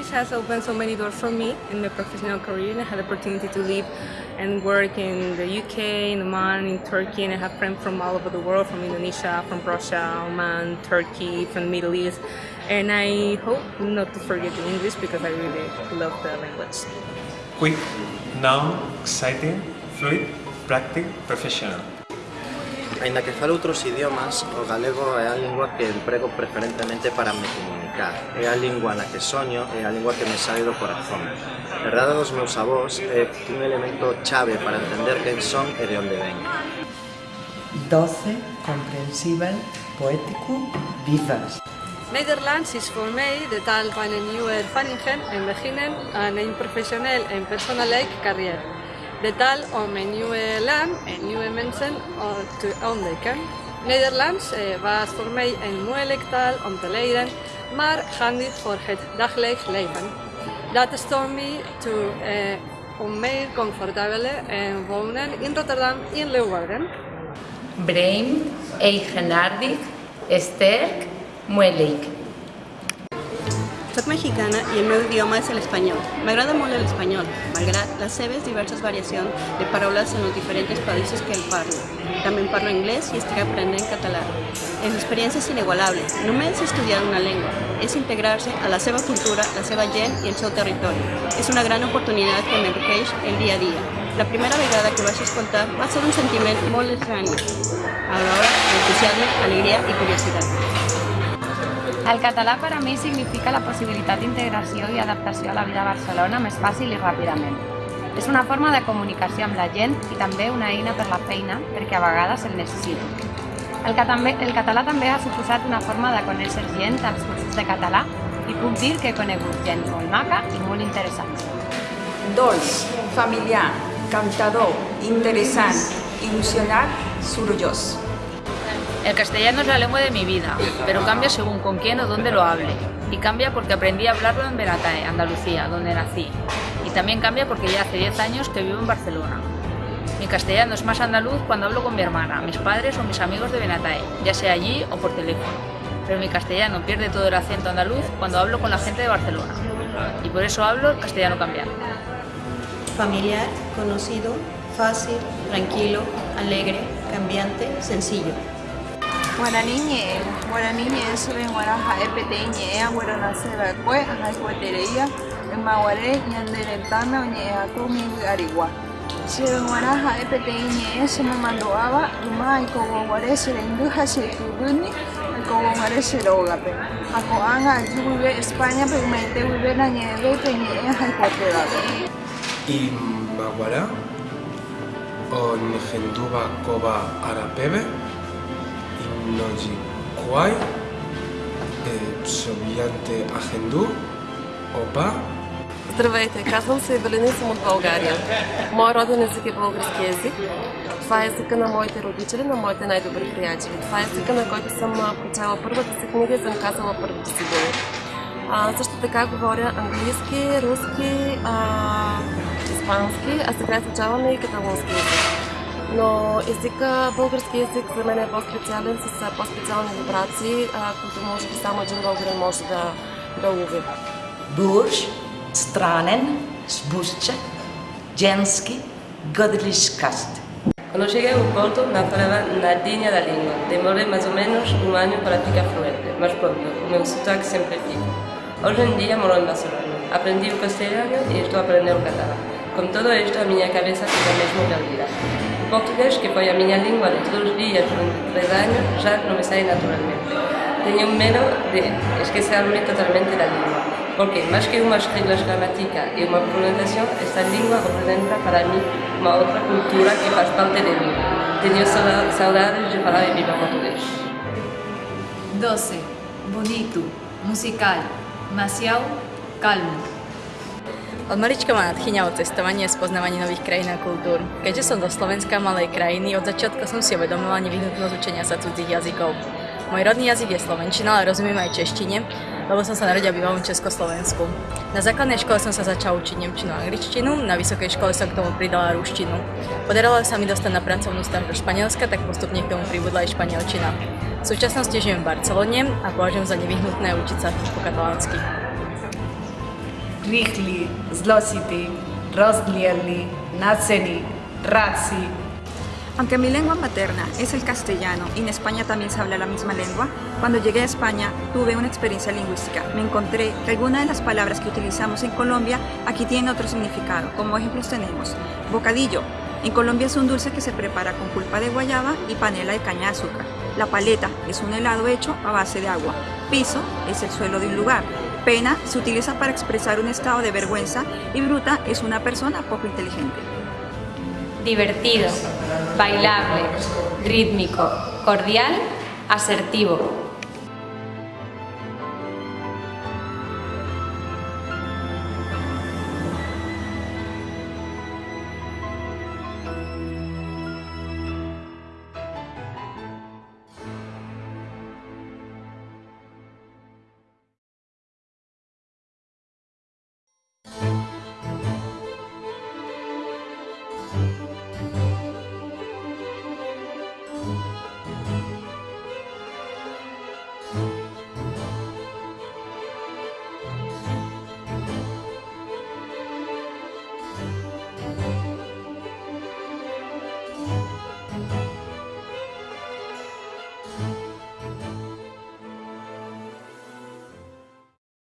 English has opened so many doors for me in my professional career. and I had the opportunity to live and work in the UK, in Oman, in Turkey, and I have friends from all over the world, from Indonesia, from Russia, Oman, Turkey, from the Middle East. And I hope not to forget the English because I really love the language. Quick, now, exciting, fluid, practical, professional. Ainda que falo outros idiomas, o galego é a lingua que emprego preferentemente para me comunicar. É a lingua na que soño, é a lingua que me sai do corazón. Herdada dos meus avós é un elemento chave para entender quen son e de onde ven. Doce, comprensibel, poético, vivas. Nederlands is voor mij de taal van een nieuwe ervaringen en beginnen aan een professioneel en persoonlijk carrière. De taal om een nieuwe land en nieuwe mensen te ontdekken. Nederlands eh, was voor mij een moeilijke taal om te leren, maar handig voor het dagelijks leven. Dat stond me toe eh, om meer comfortabel en wonen in Rotterdam in Leeuwarden. Vreemd, eigenaardig, sterk, moeilijk. Soc mexicana y el meu idioma es el español. M'agrada molt el espanyol, malgrat les seves diverses variacions de paraules en els diferents països que el parlo. També parlo anglès i estic aprenent català. És experiència inigualable. Només estudiar una llengua és integrar-se a la seva cultura, la seva gent i el seu territori. És una gran oportunitat que m'enriqueix el dia a dia. La primera vegada que vaig escoltar va ser un sentiment molt estrany, alhora d'entusiasme, alegria i curiositat. El català per a mi significa la possibilitat d'integració i adaptació a la vida a Barcelona més fàcil i ràpidament. És una forma de comunicació amb la gent i també una eina per la feina perquè a vegades el necessito. El, també, el català també ha suposat una forma de conèixer gent als cursos de català i puc dir que he conegut gent molt maca i molt interessant. Dolç, familiar, cantador, interessant, il·lusionat, sorollós. El castellano es la lengua de mi vida, pero cambia según con quién o dónde lo hable. Y cambia porque aprendí a hablarlo en Benatae, Andalucía, donde nací. Y también cambia porque ya hace 10 años que vivo en Barcelona. Mi castellano es más andaluz cuando hablo con mi hermana, mis padres o mis amigos de Benatae, ya sea allí o por teléfono. Pero mi castellano pierde todo el acento andaluz cuando hablo con la gente de Barcelona. Y por eso hablo castellano cambiado. Familiar, conocido, fácil, tranquilo, alegre, cambiante, sencillo. Guaraní ñe'ẽ. Guaraní ñe'ẽ chereguara ha'e peteĩ ñe'ẽ agueronasẽva'ekue ahayhuetereíva ymaguare ñane retãme oñe'ẽhaku umimby'arigua. Chereguara ha'e peteĩ ñe'ẽ chemomandu'áva yma aikovoguare cherendy ha cheityvýni aikovoguare cherógape. Ha ko'ág̃a aju guive Españape ymaite guive nañe'ẽve pe ñe'ẽ ahayhuetévape. Imaguara oñehendúva kóva arapéve Noji Kwai, Псовиянте Ахенду, Опа. Здравейте, казвам се Евелина и съм от България. Моят роден език е български език. Това е езика на моите родители, на моите най-добри приятели. Това е езика, на който съм прочела първата си книга и съм казала първите си думи. А, също така говоря английски, руски, а, испански, а сега изучаваме и каталонски език но езика, български език за мен е по-специален, с по-специални вибрации, които може би само един българин може да, да улови. Бурж, странен, sbuščak, ženský, godliškast. Cuando llegué a Porto me falaba nadinha da língua. Demorei mais ou menos um ano para ficar fluente, mas pronto, o meu sotaque sempre fica. Hoje em dia moro em Barcelona. Aprendi o castelhano e estou aprendendo o catalão. Com todo isto, a minha cabeça fica mesmo perdida. portugués, que foi a minha língua de todos os dias durante três anos, já não me sai naturalmente. Tenho medo de esquecer-me totalmente da língua, porque mais que umas regras gramáticas e uma pronunciação, esta língua representa para mim uma outra cultura que faz parte de mim. Tenho saudades de falar e viva português. Doce, bonito, musical, demasiado calmo. Od malička ma nadchýňalo cestovanie a spoznávanie nových krajín a kultúr. Keďže som do Slovenska malej krajiny, od začiatku som si uvedomila nevyhnutnosť učenia sa cudzích jazykov. Môj rodný jazyk je slovenčina, ale rozumiem aj češtine, lebo som sa narodila bývalom Československu. Na základnej škole som sa začala učiť nemčinu a angličtinu, na vysokej škole som k tomu pridala ruštinu. Podarilo sa mi dostať na pracovnú stáž do Španielska, tak postupne k tomu pribudla aj španielčina. V súčasnosti žijem v Barcelone a považujem za nevyhnutné učiť sa po katalánsky. Rigli, Zlosity, Roslieli, Natseni, Ratzi. Aunque mi lengua materna es el castellano y en España también se habla la misma lengua, cuando llegué a España tuve una experiencia lingüística. Me encontré que algunas de las palabras que utilizamos en Colombia aquí tienen otro significado. Como ejemplos tenemos bocadillo. En Colombia es un dulce que se prepara con pulpa de guayaba y panela de caña de azúcar. La paleta es un helado hecho a base de agua. Piso es el suelo de un lugar. Pena se utiliza para expresar un estado de vergüenza y bruta es una persona poco inteligente. Divertido, bailable, rítmico, cordial, asertivo.